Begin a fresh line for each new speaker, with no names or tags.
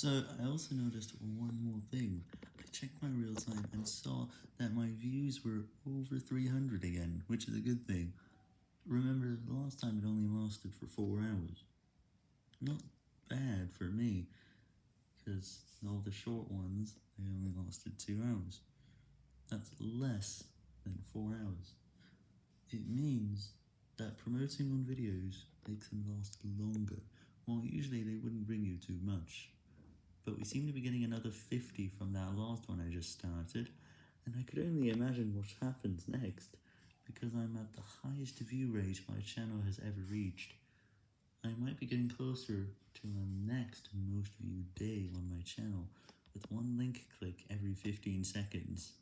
So, I also noticed one more thing. I checked my real time and saw that my views were over 300 again, which is a good thing. Remember, the last time it only lasted for 4 hours. Not bad for me, because all the short ones, they only lasted 2 hours. That's less than 4 hours. It means that promoting on videos makes them last longer, while usually they wouldn't bring you too much. But we seem to be getting another 50 from that last one I just started, and I could only imagine what happens next, because I'm at the highest view rate my channel has ever reached. I might be getting closer to the next most viewed day on my channel, with one link click every 15 seconds.